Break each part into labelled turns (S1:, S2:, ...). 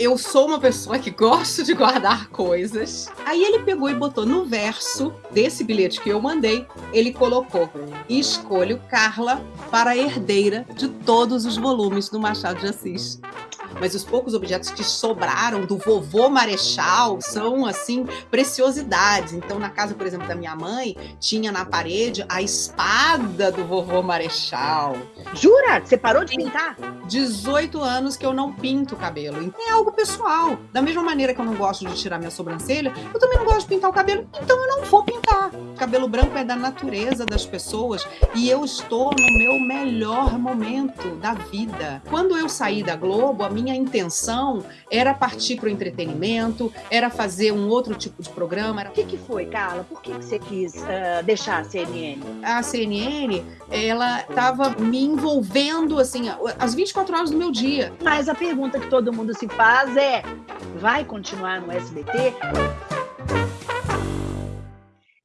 S1: eu sou uma pessoa que gosto de guardar coisas. Aí ele pegou e botou no verso desse bilhete que eu mandei, ele colocou: escolho Carla para herdeira de todos os volumes do Machado de Assis mas os poucos objetos que sobraram do vovô Marechal são, assim, preciosidades. Então, na casa, por exemplo, da minha mãe, tinha na parede a espada do vovô Marechal.
S2: Jura? Você parou de pintar?
S1: 18 anos que eu não pinto o cabelo. É algo pessoal. Da mesma maneira que eu não gosto de tirar minha sobrancelha, eu também não gosto de pintar o cabelo, então eu não vou pintar. O cabelo branco é da natureza das pessoas e eu estou no meu melhor momento da vida. Quando eu saí da Globo, a minha intenção era partir para o entretenimento, era fazer um outro tipo de programa.
S2: O que, que foi, Carla? Por que, que você quis uh, deixar a CNN?
S1: A CNN, ela estava me envolvendo, assim, as 24 horas do meu dia.
S2: Mas a pergunta que todo mundo se faz é, vai continuar no SBT?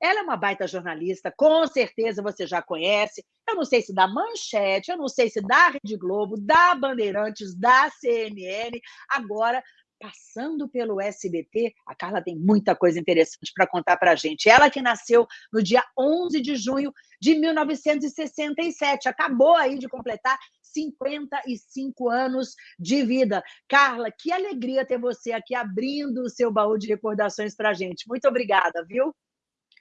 S2: Ela é uma baita jornalista, com certeza você já conhece. Eu não sei se da Manchete, eu não sei se da Rede Globo, da Bandeirantes, da CNN. Agora, passando pelo SBT, a Carla tem muita coisa interessante para contar para a gente. Ela que nasceu no dia 11 de junho de 1967, acabou aí de completar 55 anos de vida. Carla, que alegria ter você aqui abrindo o seu baú de recordações para a gente. Muito obrigada, viu?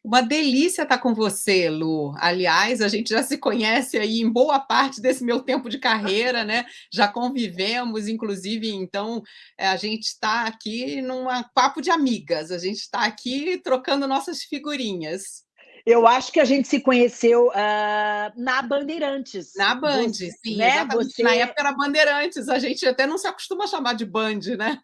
S1: Uma delícia estar com você, Lu. Aliás, a gente já se conhece aí em boa parte desse meu tempo de carreira, né? Já convivemos, inclusive, então eh, a gente está aqui num papo de amigas, a gente está aqui trocando nossas figurinhas.
S2: Eu acho que a gente se conheceu uh, na Bandeirantes.
S1: Na Band, você, sim. Né? Você... Na época era Bandeirantes, a gente até não se acostuma a chamar de Band, né?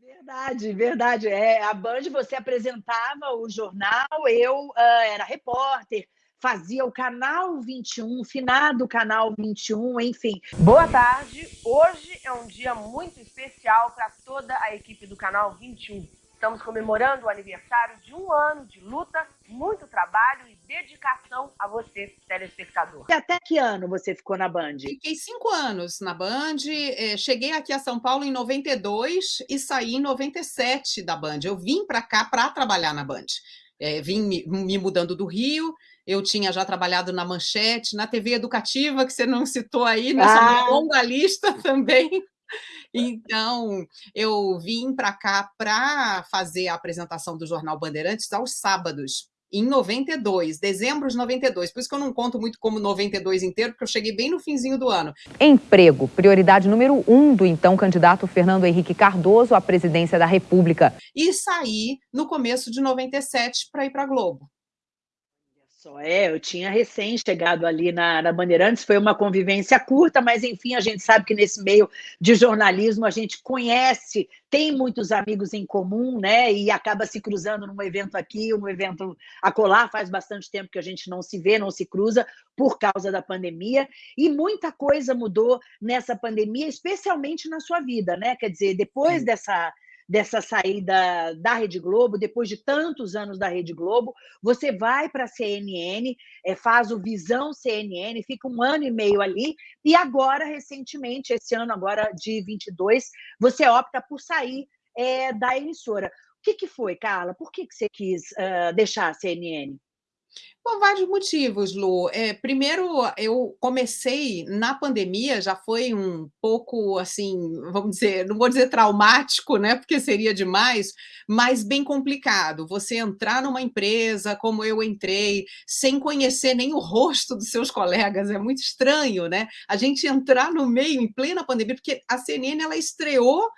S2: Verdade, verdade. É, a Band você apresentava o jornal, eu uh, era repórter, fazia o canal 21, finado canal 21, enfim.
S3: Boa tarde. Hoje é um dia muito especial para toda a equipe do canal 21. Estamos comemorando o aniversário de um ano de luta, muito trabalho e dedicação a você, telespectador.
S2: E até que ano você ficou na Band?
S1: Fiquei cinco anos na Band. É, cheguei aqui a São Paulo em 92 e saí em 97 da Band. Eu vim para cá para trabalhar na Band. É, vim me, me mudando do Rio, eu tinha já trabalhado na Manchete, na TV Educativa, que você não citou aí, nessa ah. longa lista também. Então, eu vim para cá para fazer a apresentação do Jornal Bandeirantes aos sábados, em 92, dezembro de 92. Por isso que eu não conto muito como 92 inteiro, porque eu cheguei bem no finzinho do ano.
S4: Emprego, prioridade número um do então candidato Fernando Henrique Cardoso à presidência da República.
S1: E saí no começo de 97 para ir para a Globo.
S2: Só é, eu tinha recém chegado ali na, na, Bandeirantes, foi uma convivência curta, mas enfim, a gente sabe que nesse meio de jornalismo a gente conhece, tem muitos amigos em comum, né? E acaba se cruzando num evento aqui, num evento acolá, faz bastante tempo que a gente não se vê, não se cruza por causa da pandemia, e muita coisa mudou nessa pandemia, especialmente na sua vida, né? Quer dizer, depois Sim. dessa dessa saída da Rede Globo, depois de tantos anos da Rede Globo, você vai para a CNN, é, faz o Visão CNN, fica um ano e meio ali, e agora, recentemente, esse ano agora de 22, você opta por sair é, da emissora. O que, que foi, Carla? Por que, que você quis uh, deixar a CNN?
S1: Por vários motivos, Lu. É, primeiro, eu comecei na pandemia, já foi um pouco assim, vamos dizer, não vou dizer traumático, né? Porque seria demais, mas bem complicado. Você entrar numa empresa como eu entrei, sem conhecer nem o rosto dos seus colegas, é muito estranho, né? A gente entrar no meio, em plena pandemia, porque a CNN ela estreou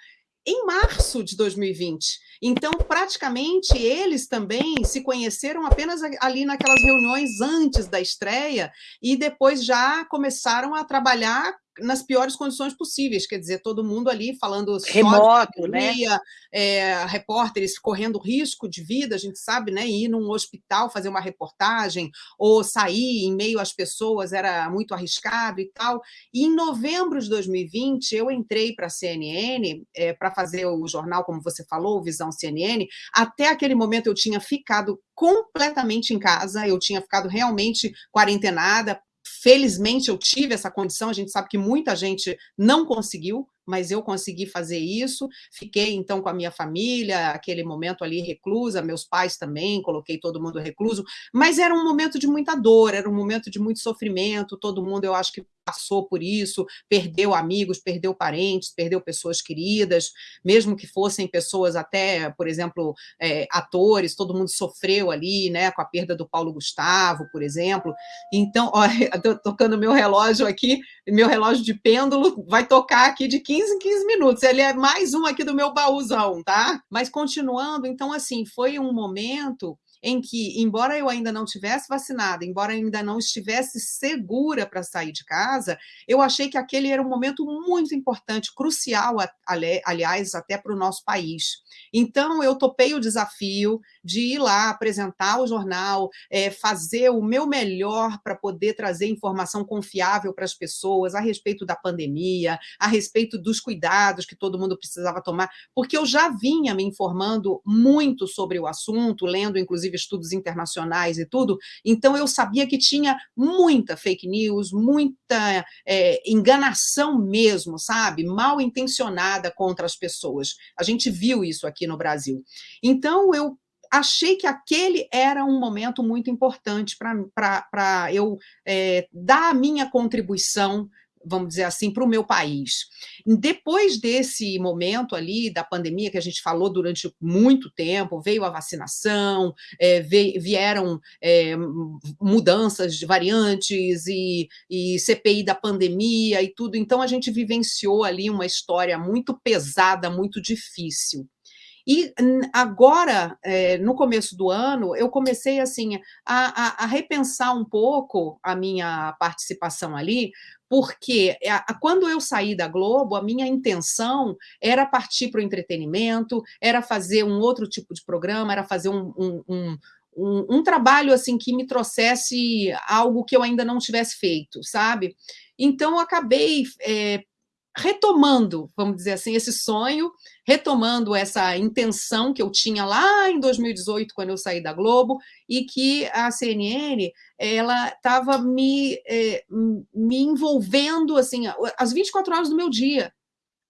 S1: em março de 2020. Então, praticamente, eles também se conheceram apenas ali naquelas reuniões antes da estreia e depois já começaram a trabalhar nas piores condições possíveis, quer dizer, todo mundo ali falando
S2: remoto, né?
S1: É, repórteres correndo risco de vida, a gente sabe, né? Ir num hospital fazer uma reportagem ou sair em meio às pessoas era muito arriscado e tal. E em novembro de 2020 eu entrei para a CNN é, para fazer o jornal, como você falou, Visão CNN. Até aquele momento eu tinha ficado completamente em casa, eu tinha ficado realmente quarentenada, Felizmente eu tive essa condição, a gente sabe que muita gente não conseguiu, mas eu consegui fazer isso. Fiquei, então, com a minha família, aquele momento ali reclusa, meus pais também, coloquei todo mundo recluso, mas era um momento de muita dor, era um momento de muito sofrimento, todo mundo, eu acho que passou por isso, perdeu amigos, perdeu parentes, perdeu pessoas queridas, mesmo que fossem pessoas até, por exemplo, é, atores, todo mundo sofreu ali, né, com a perda do Paulo Gustavo, por exemplo. Então, estou tocando meu relógio aqui, meu relógio de pêndulo vai tocar aqui de 15 em 15 minutos. Ele é mais um aqui do meu baúzão, tá? Mas continuando, então, assim, foi um momento em que, embora eu ainda não tivesse vacinada, embora eu ainda não estivesse segura para sair de casa, eu achei que aquele era um momento muito importante, crucial, aliás, até para o nosso país. Então, eu topei o desafio de ir lá apresentar o jornal, é, fazer o meu melhor para poder trazer informação confiável para as pessoas a respeito da pandemia, a respeito dos cuidados que todo mundo precisava tomar, porque eu já vinha me informando muito sobre o assunto, lendo, inclusive, estudos internacionais e tudo, então eu sabia que tinha muita fake news, muita é, enganação mesmo, sabe? Mal intencionada contra as pessoas. A gente viu isso aqui no Brasil. Então eu achei que aquele era um momento muito importante para eu é, dar a minha contribuição vamos dizer assim, para o meu país. Depois desse momento ali da pandemia, que a gente falou durante muito tempo, veio a vacinação, é, vieram é, mudanças de variantes e, e CPI da pandemia e tudo, então a gente vivenciou ali uma história muito pesada, muito difícil. E agora, é, no começo do ano, eu comecei assim a, a, a, repensar um pouco a minha participação ali, porque quando eu saí da Globo, a minha intenção era partir para o entretenimento, era fazer um outro tipo de programa, era fazer um, um, um um, um, trabalho assim que me trouxesse algo que eu ainda não tivesse feito, sabe? Então eu acabei é, retomando, vamos dizer assim, esse sonho, retomando essa intenção que eu tinha lá em 2018, quando eu saí da Globo, e que a CNN ela estava me, é, me envolvendo assim, as 24 horas do meu dia,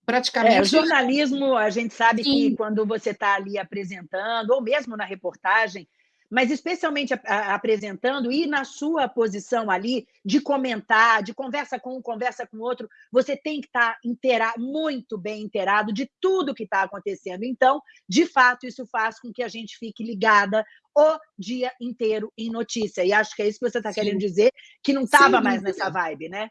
S1: praticamente. É,
S2: o jornalismo, a gente sabe Sim. que quando você está ali apresentando, ou mesmo na reportagem, mas especialmente a, a, apresentando e na sua posição ali de comentar, de conversa com um, conversa com outro, você tem que estar tá inteira, muito bem inteirado de tudo que está acontecendo. Então, de fato, isso faz com que a gente fique ligada o dia inteiro em notícia. E acho que é isso que você está querendo dizer, que não estava mais nessa vibe, né?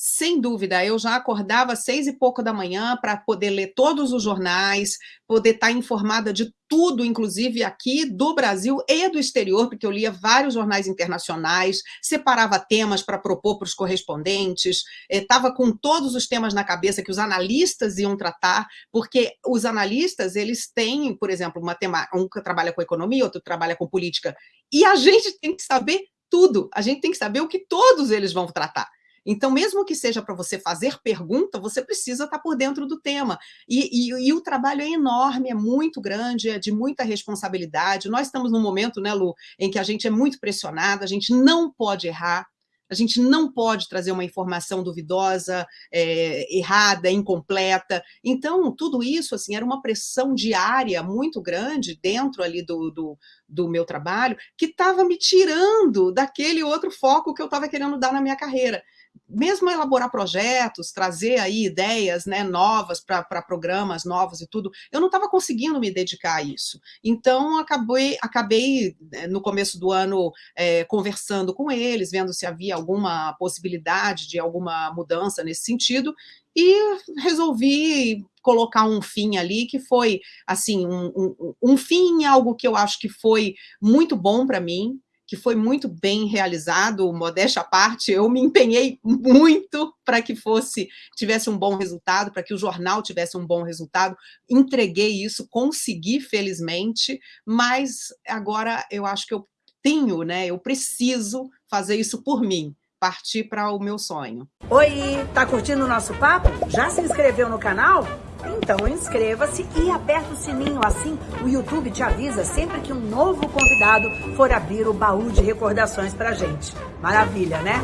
S1: Sem dúvida, eu já acordava às seis e pouco da manhã para poder ler todos os jornais, poder estar tá informada de tudo, inclusive aqui do Brasil e do exterior, porque eu lia vários jornais internacionais, separava temas para propor para os correspondentes, estava eh, com todos os temas na cabeça que os analistas iam tratar, porque os analistas, eles têm, por exemplo, uma tema, um que trabalha com economia, outro trabalha com política, e a gente tem que saber tudo, a gente tem que saber o que todos eles vão tratar. Então, mesmo que seja para você fazer pergunta, você precisa estar tá por dentro do tema. E, e, e, o trabalho é enorme, é muito grande, é de muita responsabilidade. Nós estamos num momento, né, Lu, em que a gente é muito pressionada, a gente não pode errar, a gente não pode trazer uma informação duvidosa, é, errada, incompleta. Então, tudo isso assim era uma pressão diária muito grande dentro ali do, do, do meu trabalho, que estava me tirando daquele outro foco que eu estava querendo dar na minha carreira mesmo elaborar projetos, trazer aí ideias né, novas para programas novos e tudo, eu não estava conseguindo me dedicar a isso. Então, acabei, acabei né, no começo do ano, é, conversando com eles, vendo se havia alguma possibilidade de alguma mudança nesse sentido, e resolvi colocar um fim ali, que foi, assim, um, um, um fim em algo que eu acho que foi muito bom para mim, que foi muito bem realizado, modéstia à parte, eu me empenhei muito para que fosse, tivesse um bom resultado, para que o jornal tivesse um bom resultado, entreguei isso, consegui, felizmente, mas agora eu acho que eu tenho, né, eu preciso fazer isso por mim, partir para o meu sonho.
S2: Oi, tá curtindo o nosso papo? Já se inscreveu no canal? Então inscreva-se e aperta o sininho, assim o YouTube te avisa sempre que um novo convidado for abrir o baú de recordações pra gente. Maravilha, né?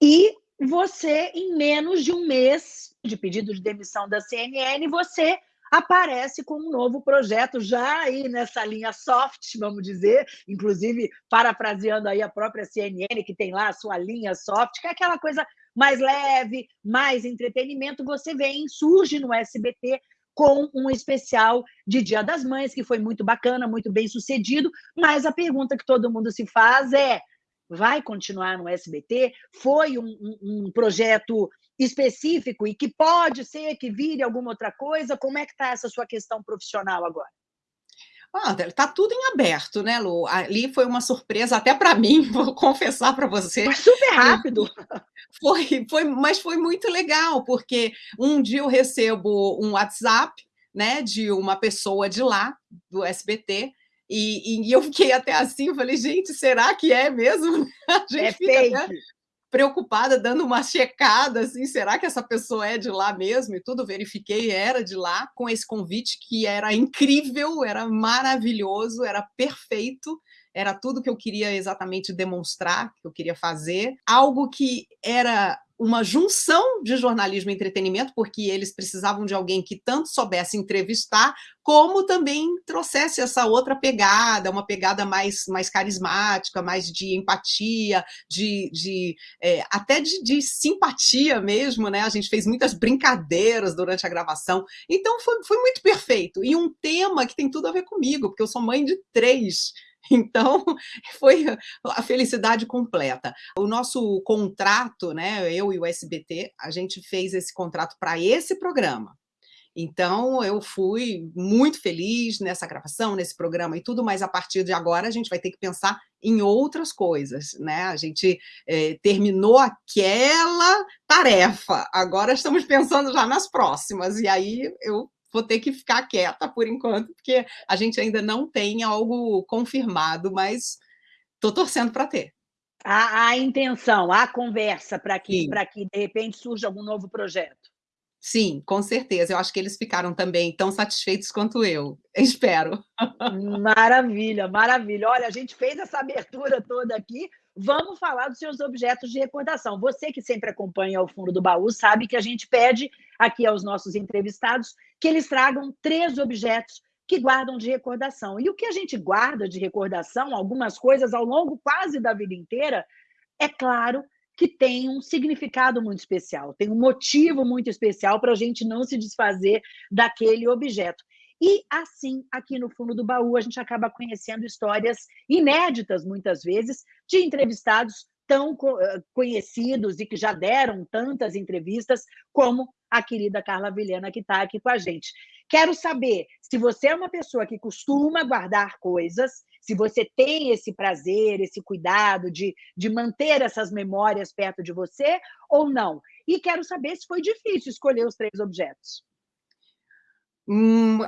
S2: E você, em menos de um mês, de pedido de demissão da CNN, você aparece com um novo projeto já aí nessa linha soft, vamos dizer, inclusive parafraseando aí a própria CNN, que tem lá a sua linha soft, que é aquela coisa mais leve, mais entretenimento, você vem, surge no SBT com um especial de Dia das Mães, que foi muito bacana, muito bem sucedido, mas a pergunta que todo mundo se faz é, vai continuar no SBT? Foi um, um, um projeto específico e que pode ser que vire alguma outra coisa? Como é que está essa sua questão profissional agora?
S1: Ah, tá tudo em aberto, né, Lu? Ali foi uma surpresa até para mim, vou confessar para você.
S2: Foi super rápido.
S1: Foi, foi, mas foi muito legal, porque um dia eu recebo um WhatsApp, né, de uma pessoa de lá, do SBT, e, e eu fiquei até assim, falei, gente, será que é mesmo?
S2: A gente é fica fake. Até
S1: preocupada, dando uma checada, assim, será que essa pessoa é de lá mesmo? E tudo, verifiquei, era de lá, com esse convite que era incrível, era maravilhoso, era perfeito, era tudo que eu queria exatamente demonstrar, que eu queria fazer, algo que era uma junção de jornalismo e entretenimento, porque eles precisavam de alguém que tanto soubesse entrevistar, como também trouxesse essa outra pegada, uma pegada mais, mais carismática, mais de empatia, de, de é, até de, de, simpatia mesmo, né? A gente fez muitas brincadeiras durante a gravação, então foi, foi muito perfeito. E um tema que tem tudo a ver comigo, porque eu sou mãe de três, então, foi a felicidade completa. O nosso contrato, né, eu e o SBT, a gente fez esse contrato para esse programa. Então, eu fui muito feliz nessa gravação, nesse programa e tudo, mas a partir de agora a gente vai ter que pensar em outras coisas, né? A gente é, terminou aquela tarefa, agora estamos pensando já nas próximas, e aí eu vou ter que ficar quieta por enquanto, porque a gente ainda não tem algo confirmado, mas estou torcendo para ter.
S2: A, a, intenção, a conversa para que, que, de repente, surja algum novo projeto.
S1: Sim, com certeza. Eu acho que eles ficaram também tão satisfeitos quanto eu. Espero.
S2: Maravilha, maravilha. Olha, a gente fez essa abertura toda aqui. Vamos falar dos seus objetos de recordação. Você que sempre acompanha o fundo do baú sabe que a gente pede aqui aos nossos entrevistados que eles tragam três objetos que guardam de recordação. E o que a gente guarda de recordação, algumas coisas ao longo quase da vida inteira, é claro que tem um significado muito especial, tem um motivo muito especial para a gente não se desfazer daquele objeto. E assim, aqui no fundo do baú, a gente acaba conhecendo histórias inéditas, muitas vezes, de entrevistados tão eh, conhecidos e que já deram tantas entrevistas como a querida Carla Vilhena, que está aqui com a gente. Quero saber se você é uma pessoa que costuma guardar coisas, se você tem esse prazer, esse cuidado de, de manter essas memórias perto de você ou não. E quero saber se foi difícil escolher os três objetos.
S1: Hum,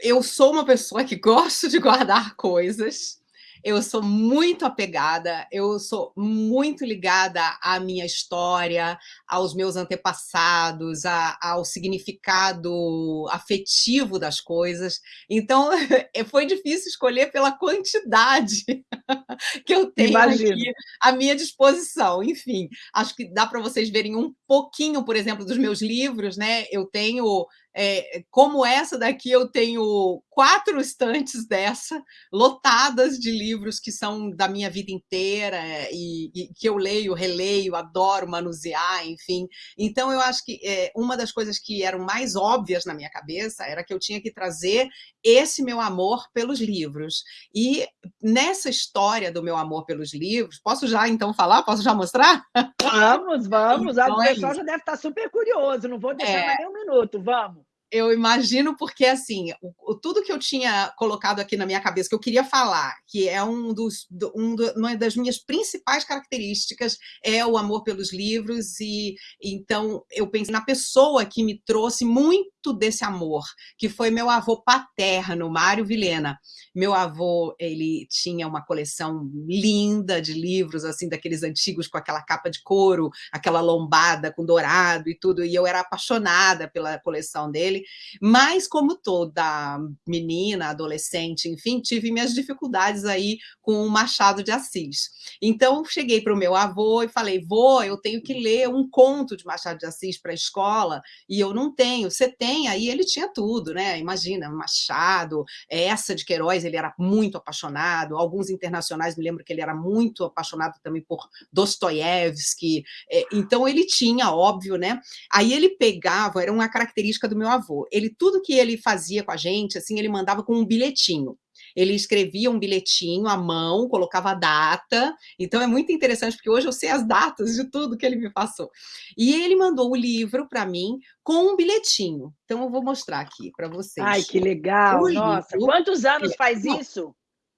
S1: eu sou uma pessoa que gosto de guardar coisas, eu sou muito apegada, eu sou muito ligada à minha história, aos meus antepassados, a, ao significado afetivo das coisas. Então, foi difícil escolher pela quantidade que eu tenho Imagino. aqui à minha disposição. Enfim, acho que dá para vocês verem um pouquinho, por exemplo, dos meus livros, né? Eu tenho é, como essa daqui, eu tenho quatro estantes dessa, lotadas de livros que são da minha vida inteira e, e que eu leio, releio, adoro manusear, enfim. Então, eu acho que é, uma das coisas que eram mais óbvias na minha cabeça era que eu tinha que trazer esse meu amor pelos livros. E nessa história do meu amor pelos livros, posso já então falar? Posso já mostrar?
S2: Vamos, vamos. Então, o é pessoal é já deve estar super curioso, não vou deixar é... mais nem um minuto, vamos
S1: eu imagino porque, assim, o, tudo que eu tinha colocado aqui na minha cabeça, que eu queria falar, que é um dos, um do, uma das minhas principais características, é o amor pelos livros, e então eu pensei na pessoa que me trouxe muito muito desse amor, que foi meu avô paterno, Mário Vilena. Meu avô, ele tinha uma coleção linda de livros, assim, daqueles antigos com aquela capa de couro, aquela lombada com dourado e tudo, e eu era apaixonada pela coleção dele, mas como toda menina, adolescente, enfim, tive minhas dificuldades aí com o Machado de Assis. Então, cheguei para o meu avô e falei, vô, eu tenho que ler um conto de Machado de Assis para a escola, e eu não tenho. Você tem? Aí ele tinha tudo, né? Imagina, Machado, essa de Queiroz, ele era muito apaixonado, alguns internacionais, me lembro que ele era muito apaixonado também por Dostoiévski, é, então ele tinha, óbvio, né? Aí ele pegava, era uma característica do meu avô, ele tudo que ele fazia com a gente, assim, ele mandava com um bilhetinho. Ele escrevia um bilhetinho à mão, colocava a data, então é muito interessante, porque hoje eu sei as datas de tudo que ele me passou. E ele mandou o livro para mim com um bilhetinho. Então eu vou mostrar aqui para vocês.
S2: Ai, que legal! O Nossa, livro... quantos anos faz isso?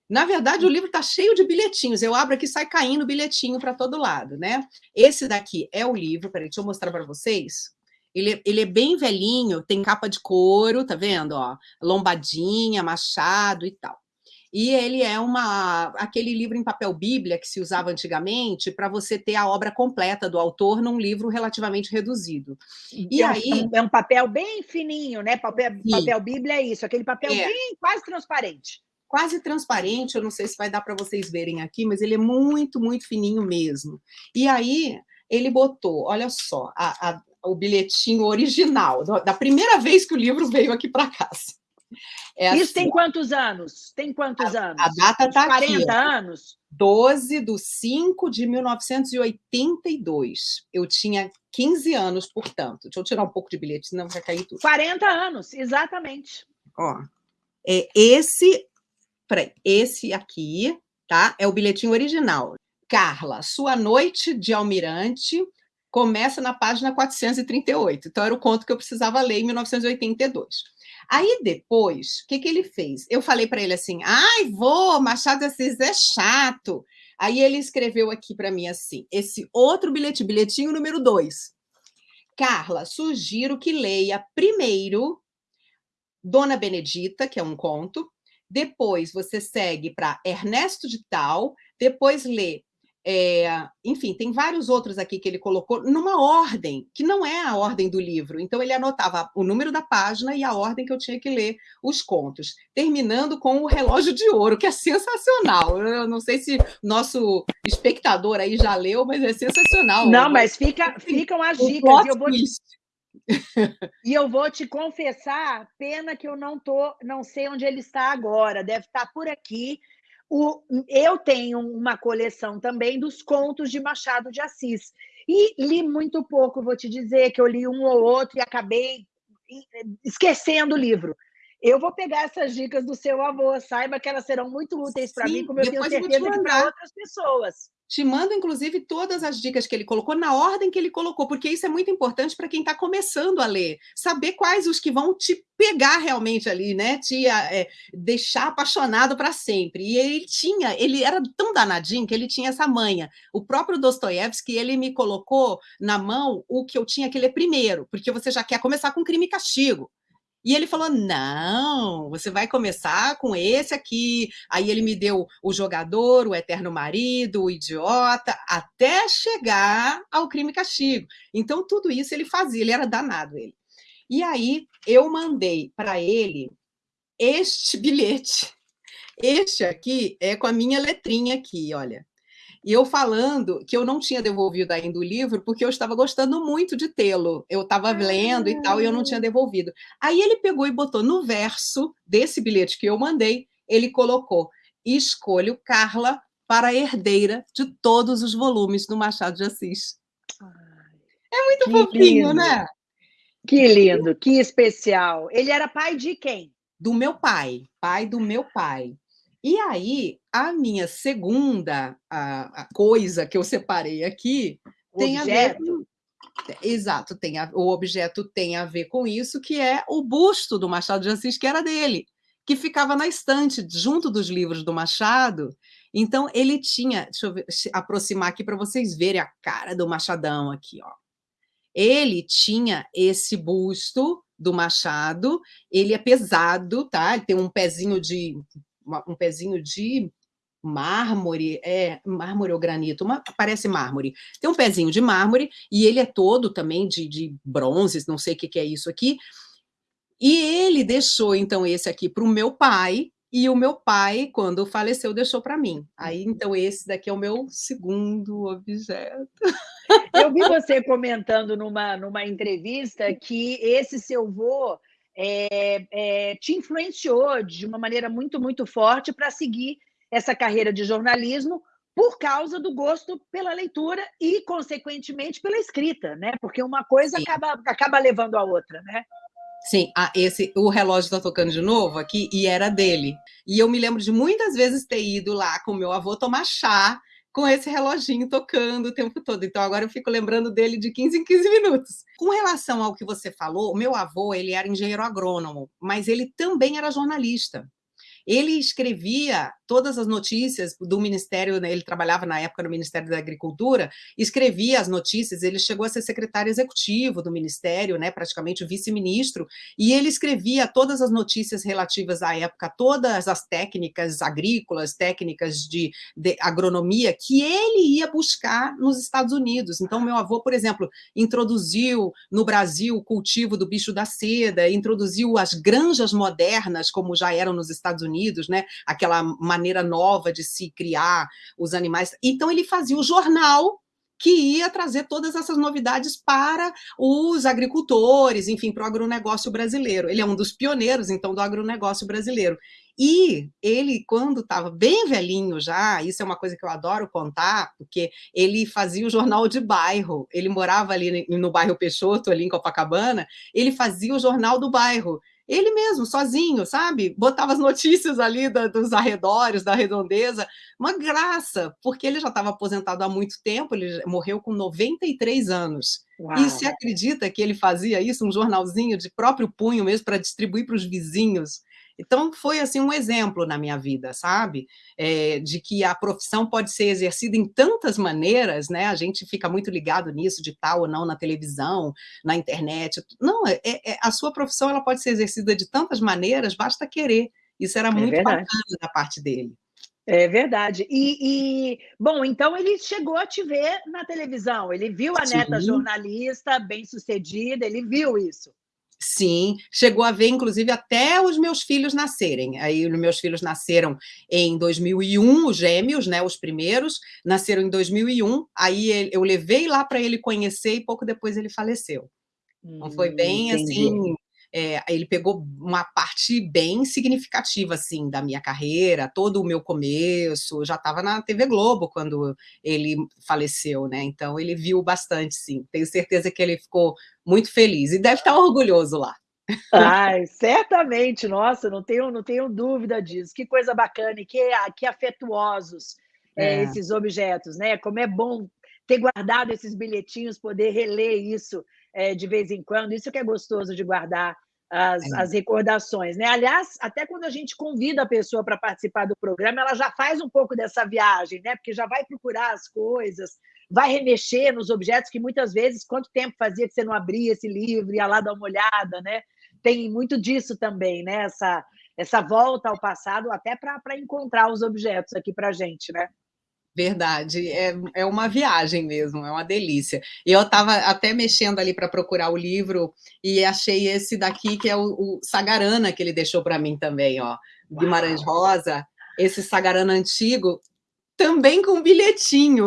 S1: Na verdade, o livro está cheio de bilhetinhos. Eu abro aqui e sai caindo bilhetinho para todo lado, né? Esse daqui é o livro. Peraí, deixa eu mostrar para vocês. Ele, ele é bem velhinho, tem capa de couro, tá vendo? Ó, lombadinha, machado e tal. E ele é uma aquele livro em papel bíblia que se usava antigamente para você ter a obra completa do autor num livro relativamente reduzido.
S2: E é aí um, é um papel bem fininho, né? Papel, papel bíblia é isso, aquele papel é. bem quase transparente.
S1: Quase transparente, eu não sei se vai dar para vocês verem aqui, mas ele é muito, muito fininho mesmo. E aí ele botou, olha só, a, a, o bilhetinho original, da primeira vez que o livro veio aqui para casa.
S2: É Isso assim, tem quantos anos? Tem quantos
S1: a,
S2: anos?
S1: A data está aqui.
S2: 40 anos?
S1: 12 de 5 de 1982. Eu tinha 15 anos, portanto. Deixa eu tirar um pouco de bilhete, senão vai cair tudo.
S2: 40 anos, exatamente.
S1: Ó, é esse, peraí, esse aqui, tá? É o bilhetinho original. Carla, sua noite de almirante começa na página 438. Então, era o conto que eu precisava ler em 1982. Aí depois, o que, que ele fez? Eu falei para ele assim: ai, vou, Machado de Assis é chato. Aí ele escreveu aqui para mim assim: esse outro bilhete, bilhetinho número dois. Carla, sugiro que leia primeiro Dona Benedita, que é um conto, depois você segue para Ernesto de Tal, depois lê é, enfim, tem vários outros aqui que ele colocou numa ordem, que não é a ordem do livro. Então, ele anotava o número da página e a ordem que eu tinha que ler os contos, terminando com o relógio de ouro, que é sensacional. Eu não sei se nosso espectador aí já leu, mas é sensacional.
S2: Não, mas fica, ficam as dicas. E eu, vou te, e eu vou te confessar, pena que eu não, tô, não sei onde ele está agora, deve estar por aqui o, eu tenho uma coleção também dos contos de Machado de Assis. E li muito pouco, vou te dizer que eu li um ou outro e acabei esquecendo o livro. Eu vou pegar essas dicas do seu avô, saiba que elas serão muito úteis para mim, como eu tenho certeza que para outras pessoas.
S1: Te mando, inclusive, todas as dicas que ele colocou, na ordem que ele colocou, porque isso é muito importante para quem está começando a ler. Saber quais os que vão te pegar realmente ali, né? Te é, deixar apaixonado para sempre. E ele tinha, ele era tão danadinho que ele tinha essa manha. O próprio Dostoiévski, ele me colocou na mão o que eu tinha que ler primeiro, porque você já quer começar com crime e castigo. E ele falou: não, você vai começar com esse aqui. Aí ele me deu o jogador, o eterno marido, o idiota, até chegar ao crime e castigo. Então, tudo isso ele fazia, ele era danado ele. E aí eu mandei para ele este bilhete. Este aqui é com a minha letrinha aqui, olha. E eu falando que eu não tinha devolvido ainda o livro, porque eu estava gostando muito de tê-lo. Eu estava lendo e tal, e eu não tinha devolvido. Aí ele pegou e botou no verso desse bilhete que eu mandei, ele colocou: escolho Carla para herdeira de todos os volumes do Machado de Assis. É muito fofinho, lindo. né?
S2: Que lindo, que especial. Ele era pai de quem?
S1: Do meu pai, pai do meu pai. E aí, a minha segunda a, a coisa que eu separei aqui
S2: o tem objeto. a ver.
S1: Exato, tem a, o objeto tem a ver com isso, que é o busto do Machado de Assis, que era dele, que ficava na estante, junto dos livros do Machado. Então, ele tinha, deixa eu ver, aproximar aqui para vocês verem a cara do Machadão aqui, ó. Ele tinha esse busto do Machado, ele é pesado, tá? Ele tem um pezinho de um pezinho de mármore, é mármore ou granito, uma, parece mármore. Tem um pezinho de mármore e ele é todo também de, de bronzes, não sei o que, que é isso aqui. E ele deixou, então, esse aqui para o meu pai, e o meu pai, quando faleceu, deixou para mim. Aí, então, esse daqui é o meu segundo objeto.
S2: Eu vi você comentando numa, numa entrevista que esse seu vô é, é, te influenciou de uma maneira muito, muito forte para seguir essa carreira de jornalismo por causa do gosto pela leitura e, consequentemente, pela escrita, né? Porque uma coisa acaba, acaba levando a outra, né?
S1: Sim, ah, esse, o relógio está tocando de novo aqui e era dele. E eu me lembro de muitas vezes ter ido lá com meu avô tomar chá com esse reloginho tocando o tempo todo. Então agora eu fico lembrando dele de 15 em 15 minutos. Com relação ao que você falou, meu avô, ele era engenheiro agrônomo, mas ele também era jornalista. Ele escrevia todas as notícias do Ministério, né, ele trabalhava na época no Ministério da Agricultura, escrevia as notícias, ele chegou a ser secretário executivo do Ministério, né, praticamente vice-ministro, e ele escrevia todas as notícias relativas à época, todas as técnicas agrícolas, técnicas de, de agronomia, que ele ia buscar nos Estados Unidos. Então, meu avô, por exemplo, introduziu no Brasil o cultivo do bicho da seda, introduziu as granjas modernas, como já eram nos Estados Unidos, né, aquela maneira nova de se criar os animais. Então, ele fazia o jornal que ia trazer todas essas novidades para os agricultores, enfim, para o agronegócio brasileiro. Ele é um dos pioneiros, então, do agronegócio brasileiro. E ele, quando estava bem velhinho já, isso é uma coisa que eu adoro contar, porque ele fazia o jornal de bairro, ele morava ali no bairro Peixoto, ali em Copacabana, ele fazia o jornal do bairro, ele mesmo, sozinho, sabe? Botava as notícias ali da, dos arredores, da redondeza, uma graça, porque ele já estava aposentado há muito tempo, ele morreu com 93 anos. Uau. E se acredita que ele fazia isso, um jornalzinho de próprio punho mesmo, para distribuir para os vizinhos? Então, foi assim um exemplo na minha vida, sabe? É, de que a profissão pode ser exercida em tantas maneiras, né? A gente fica muito ligado nisso, de tal ou não na televisão, na internet. Não, é, é, a sua profissão ela pode ser exercida de tantas maneiras, basta querer. Isso era é muito bacana da parte dele.
S2: É verdade. E, e, bom, então ele chegou a te ver na televisão, ele viu a Sim. neta jornalista bem-sucedida, ele viu isso.
S1: Sim, chegou a ver, inclusive, até os meus filhos nascerem. Aí, os meus filhos nasceram em 2001, os gêmeos, né, os primeiros, nasceram em 2001. Aí, eu levei lá para ele conhecer e pouco depois ele faleceu. Então, foi bem, hum, assim, é, ele pegou uma parte bem significativa, assim, da minha carreira, todo o meu começo, já estava na TV Globo quando ele faleceu, né, então ele viu bastante, sim, tenho certeza que ele ficou muito feliz, e deve estar orgulhoso lá.
S2: Ai, certamente, nossa, não tenho, não tenho dúvida disso, que coisa bacana, e que, que afetuosos é. É, esses objetos, né, como é bom ter guardado esses bilhetinhos, poder reler isso é, de vez em quando, isso que é gostoso de guardar as, é. as recordações, né? Aliás, até quando a gente convida a pessoa para participar do programa, ela já faz um pouco dessa viagem, né? Porque já vai procurar as coisas, vai remexer nos objetos que muitas vezes, quanto tempo fazia que você não abria esse livro, ia lá dar uma olhada, né? Tem muito disso também, né? Essa, essa volta ao passado, até para encontrar os objetos aqui para a gente, né?
S1: Verdade, é, é uma viagem mesmo, é uma delícia. E eu estava até mexendo ali para procurar o livro e achei esse daqui, que é o, o Sagarana, que ele deixou para mim também, ó, Guimarães Rosa, esse Sagarana antigo, também com bilhetinho.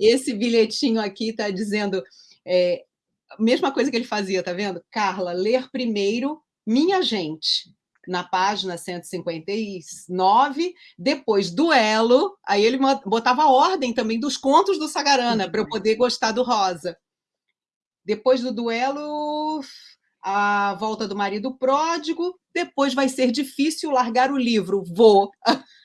S1: esse bilhetinho aqui está dizendo, é, mesma coisa que ele fazia, tá vendo? Carla, ler primeiro Minha Gente na página 159, depois duelo, aí ele botava a ordem também dos contos do Sagarana, para eu poder gostar do Rosa. Depois do duelo, a volta do marido pródigo, depois vai ser difícil largar o livro, vou.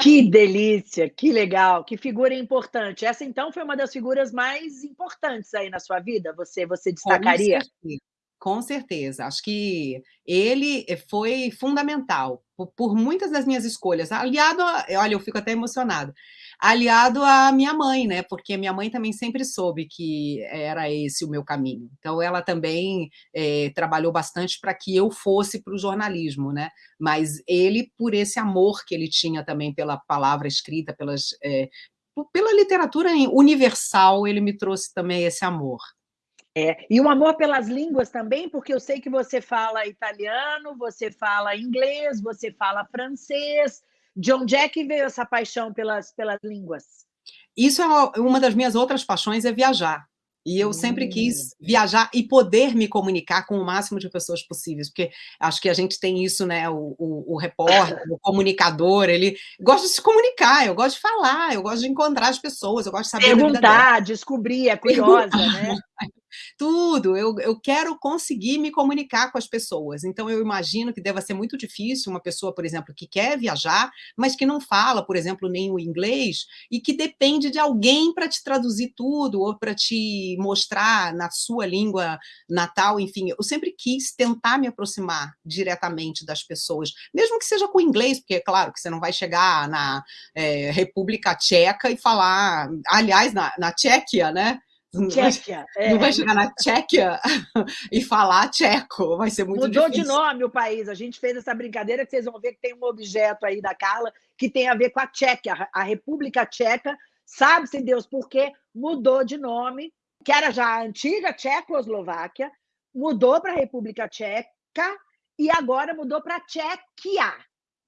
S2: Que delícia, que legal, que figura importante. Essa então foi uma das figuras mais importantes aí na sua vida, você você destacaria?
S1: Com certeza, acho que ele eh, foi fundamental por, por muitas das minhas escolhas, aliado a, olha, eu fico até emocionada, aliado à minha mãe, né, porque minha mãe também sempre soube que era esse o meu caminho, então ela também é, trabalhou bastante para que eu fosse para o jornalismo, né, mas ele, por esse amor que ele tinha também pela palavra escrita, pelas, é, pela literatura universal, ele me trouxe também esse amor.
S2: É, e um amor pelas línguas também, porque eu sei que você fala italiano, você fala inglês, você fala francês. De onde é que veio essa paixão pelas, pelas línguas?
S1: Isso é uma das minhas outras paixões, é viajar. E eu sempre quis viajar e poder me comunicar com o máximo de pessoas possíveis, porque acho que a gente tem isso, né? O, o, o repórter, o comunicador, ele gosta de se comunicar, eu gosto de falar, eu gosto de encontrar as pessoas, eu gosto de saber.
S2: Perguntar, descobrir, é curiosa, Perguntar. né?
S1: tudo, eu, eu quero conseguir me comunicar com as pessoas, então eu imagino que deva ser muito difícil uma pessoa, por exemplo, que quer viajar, mas que não fala, por exemplo, nem o inglês, e que depende de alguém para te traduzir tudo, ou para te mostrar na sua língua natal, enfim, eu sempre quis tentar me aproximar diretamente das pessoas, mesmo que seja com inglês, porque é claro que você não vai chegar na é, República Tcheca e falar, aliás, na, na Tchequia, né,
S2: Tchequia.
S1: É. Não vai chegar na Tchequia e falar tcheco, vai ser muito
S2: Mudou
S1: difícil.
S2: Mudou de nome o país, a gente fez essa brincadeira que vocês vão ver que tem um objeto aí da Carla que tem a ver com a Tchequia, a República Tcheca, sabe-se Deus por quê, mudou de nome, que era já a antiga Tchecoslováquia, mudou para a República Tcheca e agora mudou para Tchequia.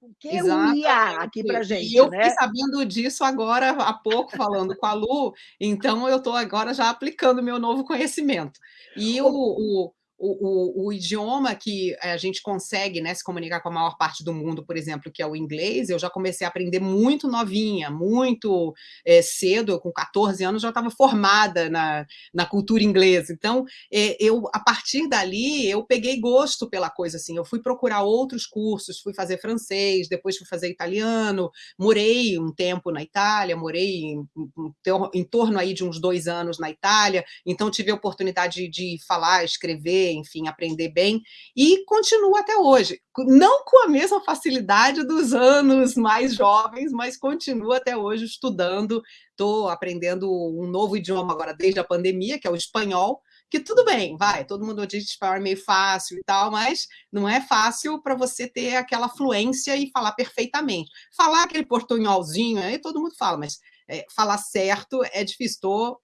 S2: O que Exatamente. o IA aqui para gente,
S1: E eu
S2: né?
S1: fiquei sabendo disso agora, há pouco, falando com a Lu, então eu estou agora já aplicando meu novo conhecimento. E o, o, o, o, o, idioma que a gente consegue né, se comunicar com a maior parte do mundo, por exemplo, que é o inglês, eu já comecei a aprender muito novinha, muito é, cedo, com 14 anos já estava formada na, na cultura inglesa. Então, é, eu a partir dali, eu peguei gosto pela coisa, assim, eu fui procurar outros cursos, fui fazer francês, depois fui fazer italiano, morei um tempo na Itália, morei em, em, em torno aí de uns dois anos na Itália, então tive a oportunidade de, de falar, escrever, enfim, aprender bem, e continuo até hoje. Não com a mesma facilidade dos anos mais jovens, mas continuo até hoje estudando, estou aprendendo um novo idioma agora desde a pandemia, que é o espanhol, que tudo bem, vai, todo mundo diz que espanhol é meio fácil e tal, mas não é fácil para você ter aquela fluência e falar perfeitamente. Falar aquele portunholzinho, aí todo mundo fala, mas é, falar certo é difícil, estou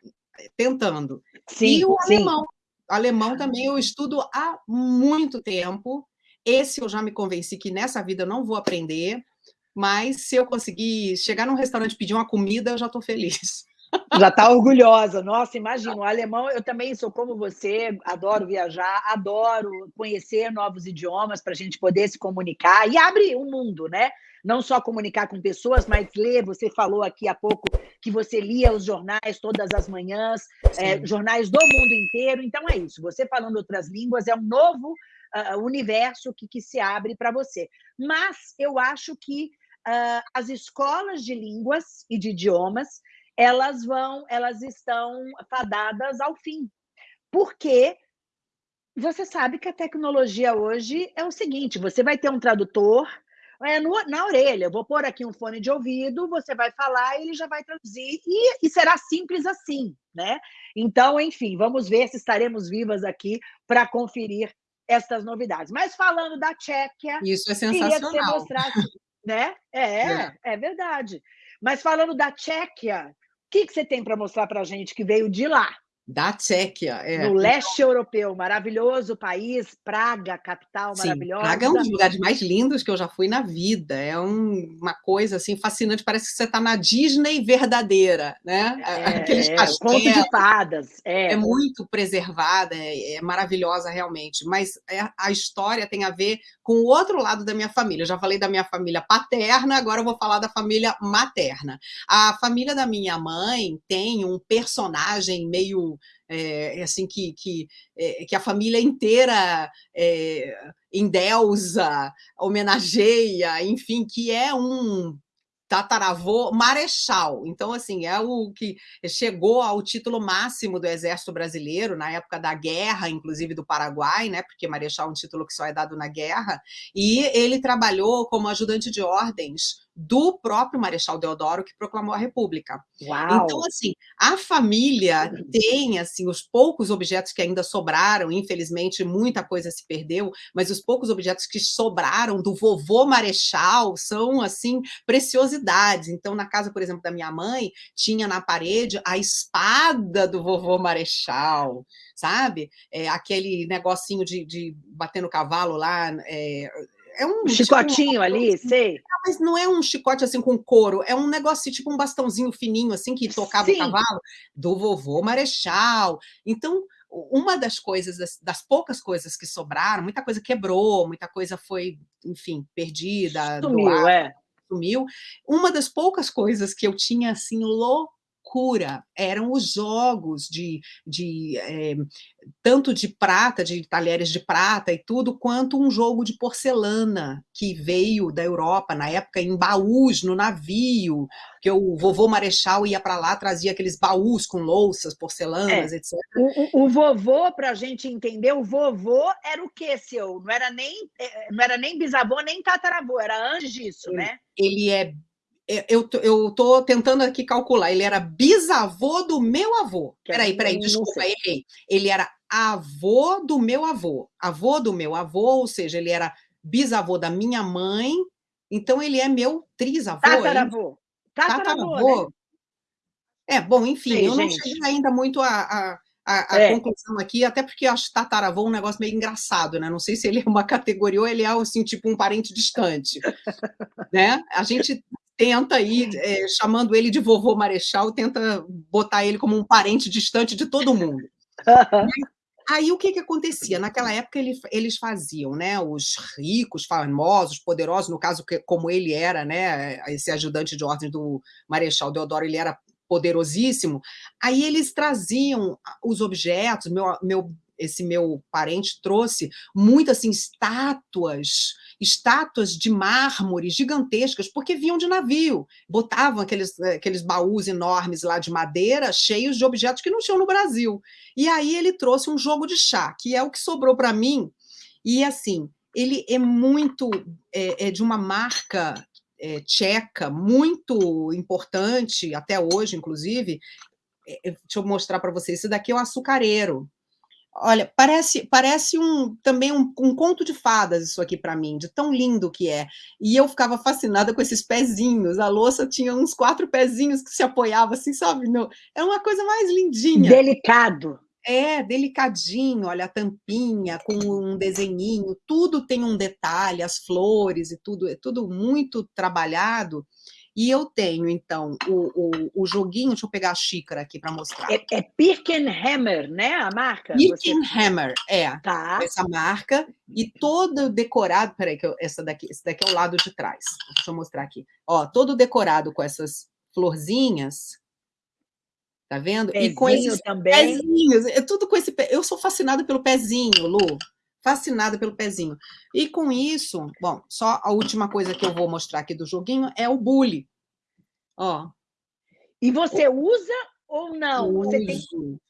S1: tentando.
S2: Sim, e
S1: o
S2: sim.
S1: alemão, Alemão também eu estudo há muito tempo. Esse eu já me convenci que nessa vida eu não vou aprender, mas se eu conseguir chegar num restaurante e pedir uma comida, eu já estou feliz.
S2: Já está orgulhosa. Nossa, imagina, o alemão, eu também sou como você, adoro viajar, adoro conhecer novos idiomas para a gente poder se comunicar e abre o um mundo, né? Não só comunicar com pessoas, mas ler. Você falou aqui há pouco que você lia os jornais todas as manhãs, é, jornais do mundo inteiro. Então é isso. Você falando outras línguas é um novo uh, universo que, que se abre para você. Mas eu acho que uh, as escolas de línguas e de idiomas elas vão, elas estão fadadas ao fim. Porque você sabe que a tecnologia hoje é o seguinte: você vai ter um tradutor é, no, na orelha, eu vou pôr aqui um fone de ouvido, você vai falar, ele já vai traduzir, e, e será simples assim, né? Então, enfim, vamos ver se estaremos vivas aqui para conferir estas novidades. Mas falando da Tchequia,
S1: isso é sensacional. Queria que você
S2: mostrasse, né? É, é, é verdade. Mas falando da Tchequia, que, que você tem para mostrar para a gente que veio de lá?
S1: Da Tchequia, é.
S2: No leste europeu, maravilhoso país, Praga, capital Sim, maravilhosa.
S1: Praga é um dos lugares mais lindos que eu já fui na vida. É um, uma coisa assim fascinante, parece que você está na Disney verdadeira, né?
S2: É, Aqueles é, conto de fadas. É.
S1: é muito preservada, é, é maravilhosa realmente. Mas é, a história tem a ver com o outro lado da minha família. Eu já falei da minha família paterna, agora eu vou falar da família materna. A família da minha mãe tem um personagem meio é, assim que, que, é, que a família inteira é, endeusa, homenageia, enfim, que é um tataravô marechal. Então, assim, é o que chegou ao título máximo do Exército Brasileiro, na época da guerra, inclusive do Paraguai, né? Porque marechal é um título que só é dado na guerra. E ele trabalhou como ajudante de ordens do próprio Marechal Deodoro, que proclamou a República.
S2: Uau.
S1: Então, assim, a família tem, assim, os poucos objetos que ainda sobraram, infelizmente muita coisa se perdeu, mas os poucos objetos que sobraram do vovô Marechal são, assim, preciosidades. Então, na casa, por exemplo, da minha mãe, tinha na parede a espada do vovô Marechal, sabe? É, aquele negocinho de, de bater no cavalo lá, é,
S2: é um, um chicotinho tipo, ali, assim, sei.
S1: Mas não é um chicote assim com couro, é um negócio tipo um bastãozinho fininho assim que tocava Sim. o cavalo do vovô Marechal. Então, uma das coisas, das, das, poucas coisas que sobraram, muita coisa quebrou, muita coisa foi, enfim, perdida,
S2: sumiu, doada, é.
S1: sumiu. Uma das poucas coisas que eu tinha assim louco loucura, eram os jogos de, de é, tanto de prata, de talheres de prata e tudo, quanto um jogo de porcelana que veio da Europa, na época, em baús, no navio, que o vovô Marechal ia para lá, trazia aqueles baús com louças, porcelanas, é. etc.
S2: O, o, o vovô, para a gente entender, o vovô era o que, seu? Não era nem, é, não era nem bisavô, nem tataravô, era antes disso,
S1: ele,
S2: né?
S1: Ele é é, eu, eu tô tentando aqui calcular, ele era bisavô do meu avô. Peraí, peraí, desculpa, errei. Ele era avô do meu avô. Avô do meu avô, ou seja, ele era bisavô da minha mãe, então ele é meu trisavô.
S2: Tataravô. Tataravô, Tataravô. Né?
S1: É, bom, enfim, Sim, eu gente. não cheguei ainda muito a, a, a, a é. conclusão aqui, até porque eu acho tataravô um negócio meio engraçado, né? Não sei se ele é uma categoria ou ele é, assim, tipo um parente distante, né? A gente tenta ir é, chamando ele de vovô Marechal, tenta botar ele como um parente distante de todo mundo. Aí o que, que acontecia? Naquela época ele, eles faziam, né? Os ricos, famosos, poderosos, no caso, que, como ele era, né? Esse ajudante de ordem do Marechal Deodoro, ele era poderosíssimo. Aí eles traziam os objetos, meu, meu esse meu parente trouxe muitas assim, estátuas, estátuas de mármore gigantescas, porque vinham de navio, botavam aqueles, aqueles baús enormes lá de madeira, cheios de objetos que não tinham no Brasil. E aí ele trouxe um jogo de chá, que é o que sobrou para mim, e assim, ele é muito, é, é de uma marca é, tcheca, muito importante, até hoje, inclusive, é, deixa eu mostrar para vocês, esse daqui é o açucareiro, Olha, parece, parece um, também um, um conto de fadas isso aqui para mim, de tão lindo que é. E eu ficava fascinada com esses pezinhos. A louça tinha uns quatro pezinhos que se apoiava assim, sabe? No, é uma coisa mais lindinha.
S2: Delicado.
S1: É, delicadinho, olha a tampinha com um desenhinho, tudo tem um detalhe, as flores e tudo, é tudo muito trabalhado. E eu tenho, então, o, o, o joguinho, deixa eu pegar a xícara aqui para mostrar.
S2: É, é Pirkenhammer, né, a marca?
S1: Pirkenhammer, Você... é.
S2: Tá.
S1: Essa marca. E todo decorado, peraí, que eu, essa daqui, esse daqui é o lado de trás. Deixa eu mostrar aqui. Ó, todo decorado com essas florzinhas, Tá vendo?
S2: Pezinho e com esses também.
S1: pezinhos, é tudo com esse pé. Eu sou fascinada pelo pezinho, Lu fascinada pelo pezinho. E com isso, bom, só a última coisa que eu vou mostrar aqui do joguinho é o bully. Ó.
S2: E você usa ou não?
S1: Uso,
S2: você
S1: tem...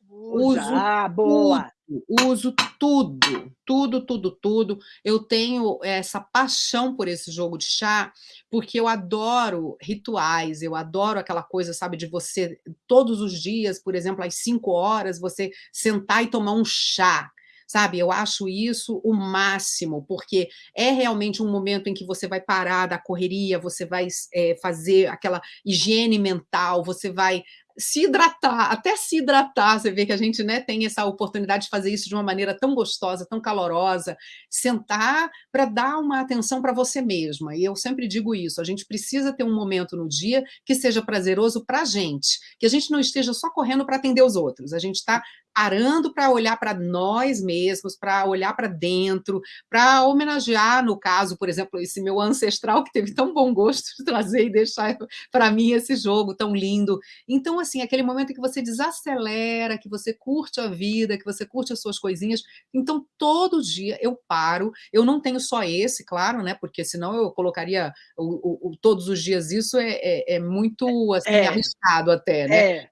S1: uso. Ah, boa. Tudo, uso tudo, tudo, tudo, tudo. Eu tenho essa paixão por esse jogo de chá, porque eu adoro rituais, eu adoro aquela coisa, sabe, de você, todos os dias, por exemplo, às cinco horas, você sentar e tomar um chá sabe? Eu acho isso o máximo, porque é realmente um momento em que você vai parar da correria, você vai é, fazer aquela higiene mental, você vai se hidratar, até se hidratar, você vê que a gente né, tem essa oportunidade de fazer isso de uma maneira tão gostosa, tão calorosa, sentar para dar uma atenção para você mesma, e eu sempre digo isso, a gente precisa ter um momento no dia que seja prazeroso para a gente, que a gente não esteja só correndo para atender os outros, a gente está parando para olhar para nós mesmos, para olhar para dentro, para homenagear, no caso, por exemplo, esse meu ancestral que teve tão bom gosto de trazer e deixar para mim esse jogo tão lindo. Então, assim, aquele momento em que você desacelera, que você curte a vida, que você curte as suas coisinhas. Então, todo dia eu paro, eu não tenho só esse, claro, né? Porque senão eu colocaria o, o, todos os dias isso é, é, é muito assim, é. arriscado até, né?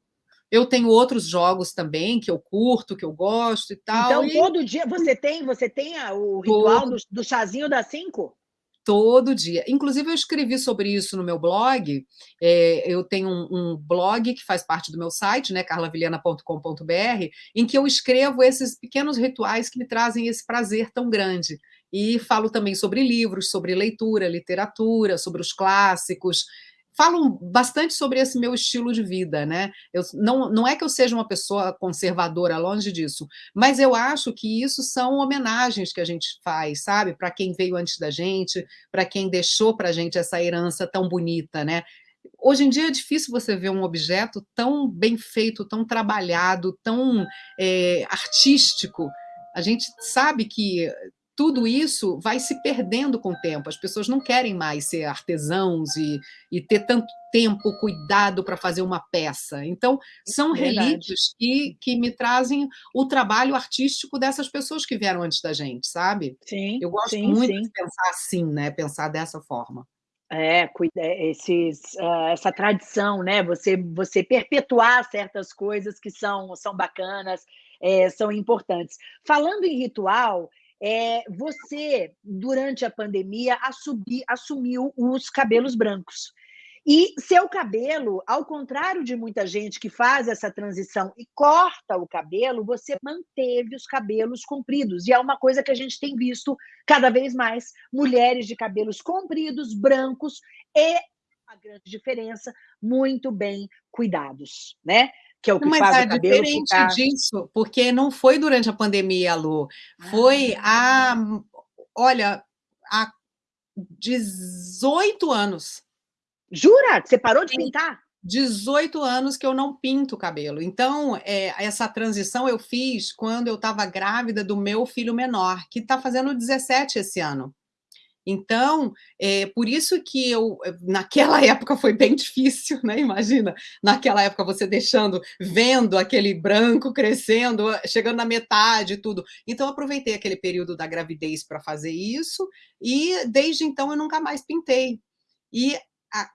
S1: Eu tenho outros jogos também que eu curto, que eu gosto e tal.
S2: Então,
S1: e...
S2: todo dia você tem, você tem o ritual do, do chazinho das cinco?
S1: todo dia. Inclusive, eu escrevi sobre isso no meu blog. É, eu tenho um, um, blog que faz parte do meu site, né, carlavilhana.com.br, em que eu escrevo esses pequenos rituais que me trazem esse prazer tão grande. E falo também sobre livros, sobre leitura, literatura, sobre os clássicos falam bastante sobre esse meu estilo de vida, né? Eu, não, não é que eu seja uma pessoa conservadora, longe disso, mas eu acho que isso são homenagens que a gente faz, sabe? Para quem veio antes da gente, para quem deixou para a gente essa herança tão bonita, né? Hoje em dia é difícil você ver um objeto tão bem feito, tão trabalhado, tão é, artístico. A gente sabe que tudo isso vai se perdendo com o tempo. As pessoas não querem mais ser artesãos e, e ter tanto tempo, cuidado para fazer uma peça. Então, são relíquios que, que me trazem o trabalho artístico dessas pessoas que vieram antes da gente, sabe?
S2: Sim,
S1: Eu gosto
S2: sim,
S1: muito
S2: sim.
S1: de pensar assim, né? Pensar dessa forma.
S2: É, é, esses, uh, essa tradição, né? Você, você perpetuar certas coisas que são, são bacanas, é, são importantes. Falando em ritual, é, você, durante a pandemia, assumi, assumiu os cabelos brancos. E seu cabelo, ao contrário de muita gente que faz essa transição e corta o cabelo, você manteve os cabelos compridos. E é uma coisa que a gente tem visto cada vez mais: mulheres de cabelos compridos, brancos e a grande diferença, muito bem cuidados, né? Que é o que
S1: Mas
S2: faz
S1: é
S2: o cabelo
S1: diferente
S2: ficar...
S1: disso, porque não foi durante a pandemia, Lu. Foi ah. há, olha, há 18 anos.
S2: Jura? Você parou de pintar?
S1: 18 anos que eu não pinto o cabelo. Então, é, essa transição eu fiz quando eu estava grávida do meu filho menor, que está fazendo 17 esse ano. Então, é por isso que eu, naquela época foi bem difícil, né? Imagina, naquela época você deixando, vendo aquele branco crescendo, chegando na metade tudo. Então, aproveitei aquele período da gravidez para fazer isso, e desde então eu nunca mais pintei. E,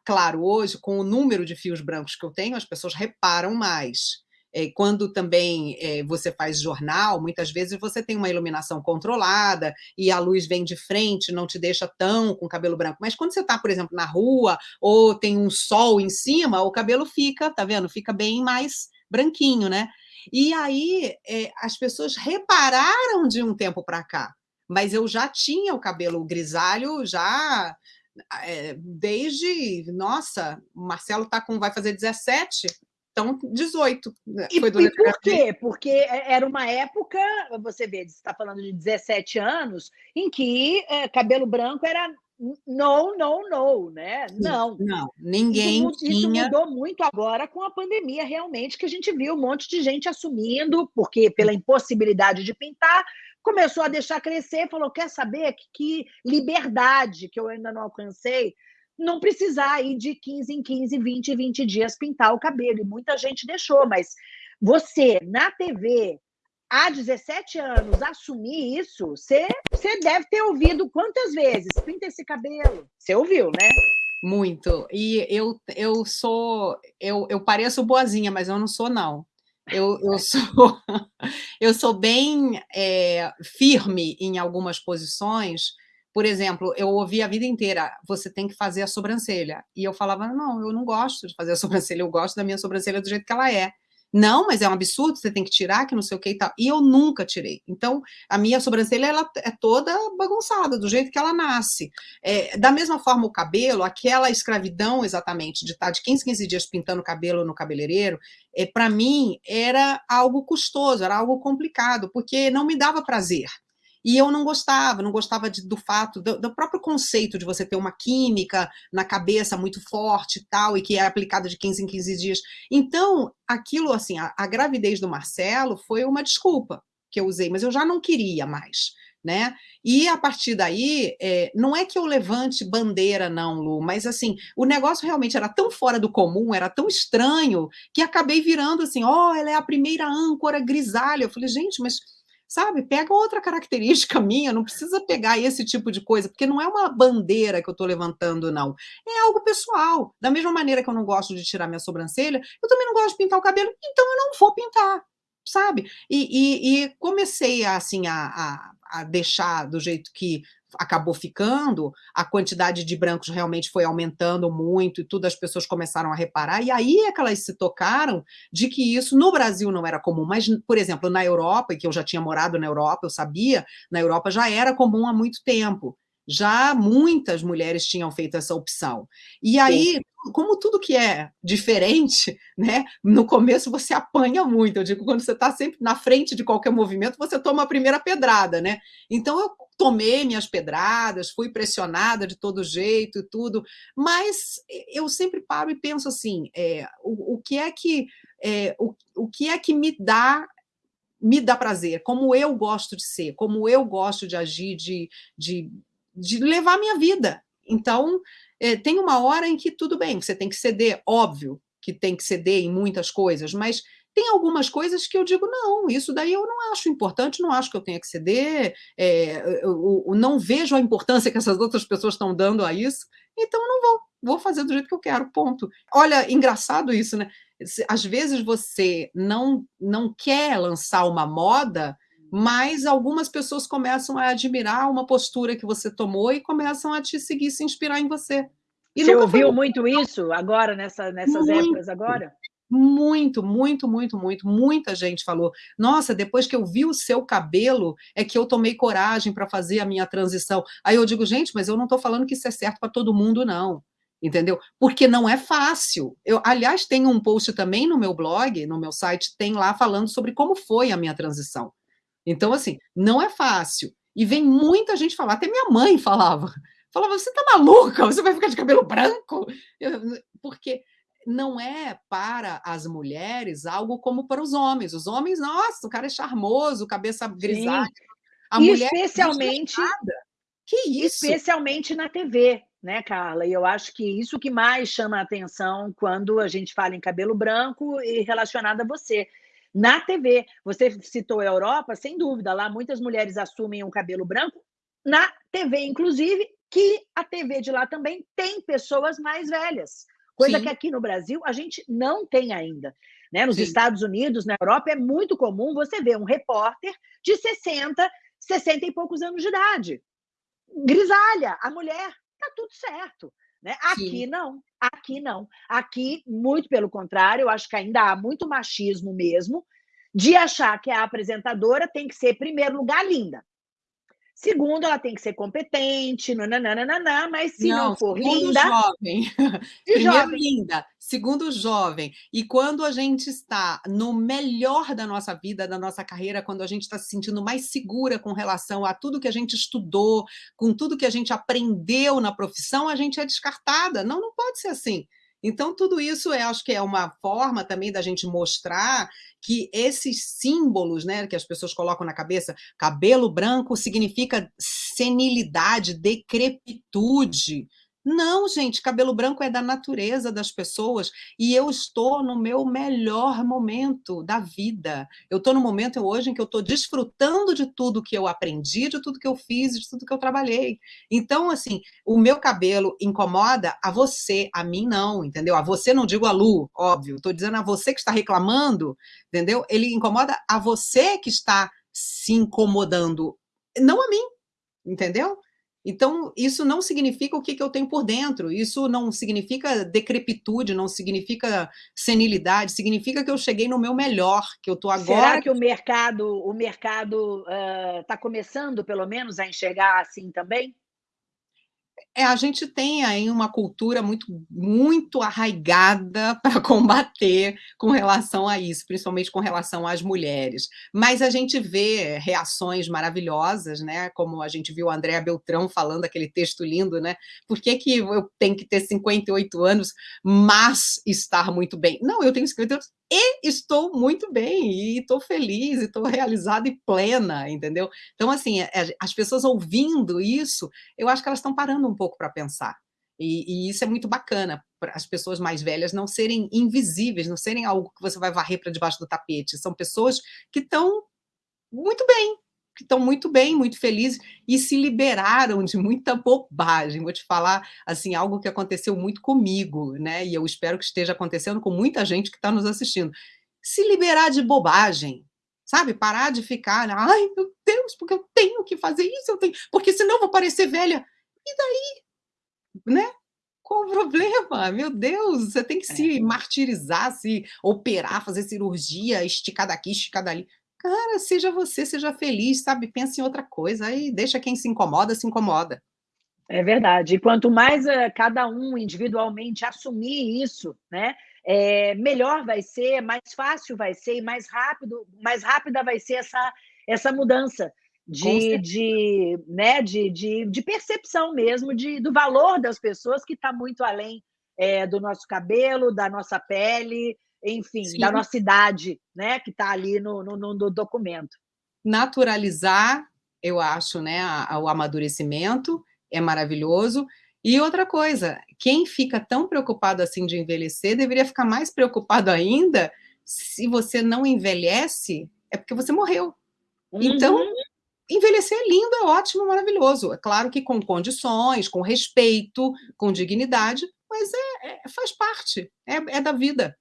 S1: claro, hoje, com o número de fios brancos que eu tenho, as pessoas reparam mais. É, quando também é, você faz jornal, muitas vezes você tem uma iluminação controlada e a luz vem de frente, não te deixa tão com cabelo branco. Mas quando você está, por exemplo, na rua ou tem um sol em cima, o cabelo fica, tá vendo? Fica bem mais branquinho, né? E aí é, as pessoas repararam de um tempo para cá, mas eu já tinha o cabelo grisalho já é, desde, nossa, o Marcelo tá com, vai fazer 17, então, 18.
S2: Né, e, foi e por quê? Porque é, era uma época, você vê, você está falando de 17 anos, em que é, cabelo branco era não, não, não, né? Não.
S1: Não, ninguém
S2: isso,
S1: tinha...
S2: Isso mudou muito agora com a pandemia, realmente, que a gente viu um monte de gente assumindo, porque pela impossibilidade de pintar, começou a deixar crescer, falou, quer saber que, que liberdade que eu ainda não alcancei, não precisar ir de 15 em 15, 20 em 20 dias pintar o cabelo. E muita gente deixou, mas você, na TV, há 17 anos, assumir isso, você, você deve ter ouvido quantas vezes? Pinta esse cabelo. Você ouviu, né?
S1: Muito. E eu, eu sou. Eu, eu pareço boazinha, mas eu não sou, não. Eu, eu, sou, eu sou bem é, firme em algumas posições por exemplo, eu ouvi a vida inteira, você tem que fazer a sobrancelha. E eu falava, não, eu não gosto de fazer a sobrancelha, eu gosto da minha sobrancelha do jeito que ela é. Não, mas é um absurdo, você tem que tirar, que não sei o que e tal. E eu nunca tirei. Então, a minha sobrancelha, ela é toda bagunçada, do jeito que ela nasce. É, da mesma forma, o cabelo, aquela escravidão exatamente, de estar de 15, 15 dias pintando o cabelo no cabeleireiro, é, para mim, era algo custoso, era algo complicado, porque não me dava prazer. E eu não gostava, não gostava de, do fato, do, do, próprio conceito de você ter uma química na cabeça muito forte e tal, e que é aplicada de 15 em 15 dias. Então, aquilo, assim, a, a gravidez do Marcelo foi uma desculpa que eu usei, mas eu já não queria mais. Né? E a partir daí, é, não é que eu levante bandeira, não, Lu, mas assim, o negócio realmente era tão fora do comum, era tão estranho, que acabei virando assim, ó, oh, ela é a primeira âncora grisalha. Eu falei, gente, mas sabe? Pega outra característica minha, não precisa pegar esse tipo de coisa, porque não é uma bandeira que eu estou levantando, não. É algo pessoal. Da mesma maneira que eu não gosto de tirar minha sobrancelha, eu também não gosto de pintar o cabelo, então eu não vou pintar, sabe? E, e, e comecei, assim, a, a, a deixar do jeito que acabou ficando, a quantidade de brancos realmente foi aumentando muito e tudo, as pessoas começaram a reparar, e aí é que elas se tocaram de que isso no Brasil não era comum, mas, por exemplo, na Europa, que eu já tinha morado na Europa, eu sabia, na Europa já era comum há muito tempo, já muitas mulheres tinham feito essa opção. E aí, Sim. como tudo que é diferente, né, no começo você apanha muito, eu digo, quando você está sempre na frente de qualquer movimento, você toma a primeira pedrada, né? Então eu tomei minhas pedradas, fui pressionada de todo jeito e tudo, mas eu sempre paro e penso assim, é, o, o que é que é, o, o que é que me dá me dá prazer, como eu gosto de ser, como eu gosto de agir, de, de de levar minha vida. Então, é, tem uma hora em que tudo bem, você tem que ceder, óbvio que tem que ceder em muitas coisas, mas tem algumas coisas que eu digo, não, isso daí eu não acho importante, não acho que eu tenha que ceder, é, eu, eu, não vejo a importância que essas outras pessoas estão dando a isso, então eu não vou, vou fazer do jeito que eu quero, ponto. Olha, engraçado isso, né? Às vezes você não, não quer lançar uma moda, mas algumas pessoas começam a admirar uma postura que você tomou e começam a te seguir, se inspirar em você.
S2: E você ouviu foi... muito isso agora, nessa, nessas muito, épocas agora?
S1: Muito, muito, muito, muito. Muita gente falou, nossa, depois que eu vi o seu cabelo, é que eu tomei coragem para fazer a minha transição. Aí eu digo, gente, mas eu não estou falando que isso é certo para todo mundo, não entendeu? Porque não é fácil. Eu, aliás, tem um post também no meu blog, no meu site, tem lá falando sobre como foi a minha transição. Então, assim, não é fácil. E vem muita gente falar, até minha mãe falava, falava, você tá maluca? Você vai ficar de cabelo branco? Eu, porque não é para as mulheres algo como para os homens. Os homens, nossa, o cara é charmoso, cabeça grisalha.
S2: A e mulher especialmente que isso? Especialmente na TV, né, Carla? E eu acho que isso que mais chama a atenção quando a gente fala em cabelo branco e relacionado a você na TV. Você citou a Europa, sem dúvida, lá muitas mulheres assumem um cabelo branco, na TV, inclusive, que a TV de lá também tem pessoas mais velhas, coisa Sim. que aqui no Brasil a gente não tem ainda. Né? Nos Sim. Estados Unidos, na Europa, é muito comum você ver um repórter de 60, 60 e poucos anos de idade. Grisalha, a mulher, tá tudo certo. Né? Aqui não, aqui não. Aqui, muito pelo contrário, eu acho que ainda há muito machismo mesmo, de achar que a apresentadora tem que ser, em primeiro lugar, linda. Segundo, ela tem que ser competente, nananana, mas se não, não for linda...
S1: jovem. Primeiro, jovem. linda. Segundo, jovem. E quando a gente está no melhor da nossa vida, da nossa carreira, quando a gente está se sentindo mais segura com relação a tudo que a gente estudou, com tudo que a gente aprendeu na profissão, a gente é descartada. Não, não pode ser assim. Então, tudo isso eu acho que é uma forma também da gente mostrar que esses símbolos né, que as pessoas colocam na cabeça, cabelo branco significa senilidade, decrepitude, não, gente, cabelo branco é da natureza das pessoas e eu estou no meu melhor momento da vida. Eu estou no momento hoje em que eu estou desfrutando de tudo que eu aprendi, de tudo que eu fiz, de tudo que eu trabalhei. Então, assim, o meu cabelo incomoda a você, a mim não, entendeu? A você não digo a Lu, óbvio, estou dizendo a você que está reclamando, entendeu? Ele incomoda a você que está se incomodando, não a mim, entendeu? Então, isso não significa o que, que eu tenho por dentro, isso não significa decrepitude, não significa senilidade, significa que eu cheguei no meu melhor, que eu estou agora...
S2: Será que o mercado o mercado está uh, começando, pelo menos, a enxergar assim também?
S1: É, a gente tem aí uma cultura muito, muito arraigada para combater com relação a isso, principalmente com relação às mulheres. Mas a gente vê reações maravilhosas, né? Como a gente viu a Andréa Beltrão falando aquele texto lindo, né? Por que, que eu tenho que ter 58 anos, mas estar muito bem? Não, eu tenho 58 anos e estou muito bem, e estou feliz, e estou realizada e plena, entendeu? Então, assim, é, as pessoas ouvindo isso, eu acho que elas estão parando um pouco para pensar. E, e, isso é muito bacana, para as pessoas mais velhas não serem invisíveis, não serem algo que você vai varrer para debaixo do tapete. São pessoas que estão muito bem, que estão muito bem, muito felizes e se liberaram de muita bobagem. Vou te falar assim algo que aconteceu muito comigo, né? E eu espero que esteja acontecendo com muita gente que está nos assistindo. Se liberar de bobagem, sabe? Parar de ficar, ai meu Deus, porque eu tenho que fazer isso, eu tenho, porque senão eu vou parecer velha. E daí, né? Qual o problema? Meu Deus, você tem que se é. martirizar, se operar, fazer cirurgia, esticar daqui, esticar dali. Cara, seja você, seja feliz, sabe? Pensa em outra coisa, aí deixa quem se incomoda, se incomoda.
S2: É verdade. E quanto mais uh, cada um individualmente assumir isso, né? É, melhor vai ser, mais fácil vai ser e mais rápido, mais rápida vai ser essa, essa mudança de, de, né, de, de, de percepção mesmo de, do valor das pessoas que está muito além é, do nosso cabelo, da nossa pele, enfim, Sim. da nossa idade, né, que está ali no, no, no, documento.
S1: Naturalizar, eu acho, né, o amadurecimento é maravilhoso. E outra coisa, quem fica tão preocupado assim de envelhecer, deveria ficar mais preocupado ainda se você não envelhece, é porque você morreu. Então, uhum. Então, envelhecer é lindo, é ótimo, maravilhoso. É claro que com condições, com respeito, com dignidade, mas é, é faz parte, é, é da vida.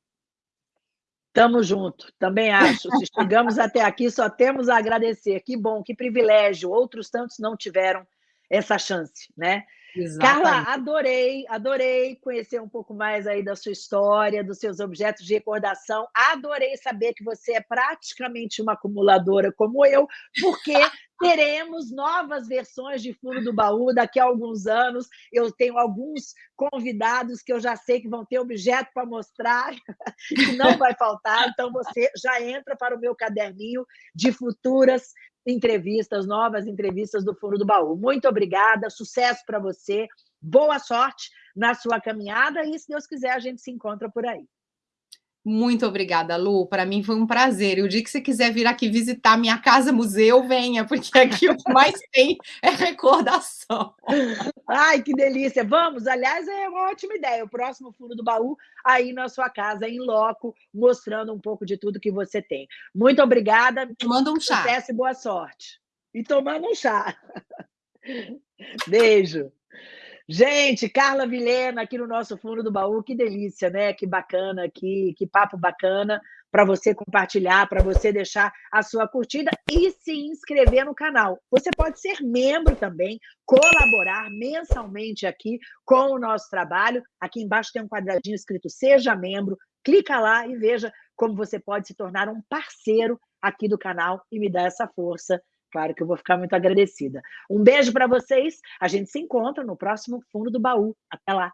S2: Tamo junto, também acho. Se chegamos até aqui, só temos a agradecer. Que bom, que privilégio. Outros tantos não tiveram essa chance, né? Exatamente. Carla, adorei, adorei conhecer um pouco mais aí da sua história, dos seus objetos de recordação. Adorei saber que você é praticamente uma acumuladora como eu, porque teremos novas versões de Fundo do Baú daqui a alguns anos. Eu tenho alguns convidados que eu já sei que vão ter objeto para mostrar, que não vai faltar. Então, você já entra para o meu caderninho de futuras entrevistas, novas entrevistas do Fundo do Baú. Muito obrigada, sucesso para você, boa sorte na sua caminhada e, se Deus quiser, a gente se encontra por aí.
S1: Muito obrigada, Lu. Para mim foi um prazer. E o dia que você quiser vir aqui visitar minha casa museu, venha, porque aqui o que mais tem é recordação.
S2: Ai, que delícia. Vamos, aliás, é uma ótima ideia. O próximo fundo do baú aí na sua casa, em loco, mostrando um pouco de tudo que você tem. Muito obrigada.
S1: Manda um chá.
S2: Sucesso e boa sorte. E tomando um chá. Beijo. Gente, Carla Vilhena aqui no nosso fundo do baú, que delícia, né? Que bacana, que, que papo bacana para você compartilhar, para você deixar a sua curtida e se inscrever no canal. Você pode ser membro também, colaborar mensalmente aqui com o nosso trabalho. Aqui embaixo tem um quadradinho escrito Seja Membro. Clica lá e veja como você pode se tornar um parceiro aqui do canal e me dar essa força Claro que eu vou ficar muito agradecida. Um beijo para vocês. A gente se encontra no próximo Fundo do Baú. Até lá.